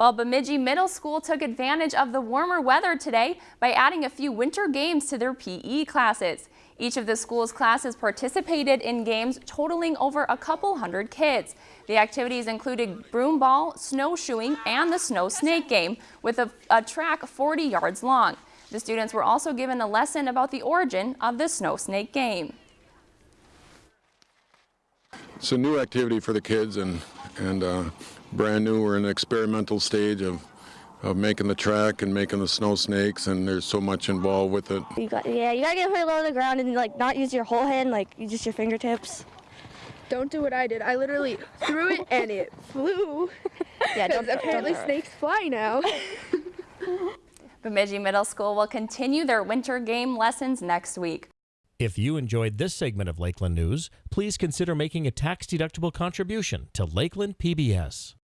Well, Bemidji Middle School took advantage of the warmer weather today by adding a few winter games to their PE classes. Each of the school's classes participated in games totaling over a couple hundred kids. The activities included broom ball, snowshoeing, and the snow snake game with a, a track 40 yards long. The students were also given a lesson about the origin of the snow snake game. It's a new activity for the kids and, and uh, brand new. We're in the experimental stage of, of making the track and making the snow snakes and there's so much involved with it. You got, yeah, you gotta get her low on the ground and like not use your whole hand, like use just your fingertips. Don't do what I did. I literally threw it and it flew. Yeah, don't, apparently don't, snakes fly now. Bemidji Middle School will continue their winter game lessons next week. If you enjoyed this segment of Lakeland News, please consider making a tax-deductible contribution to Lakeland PBS.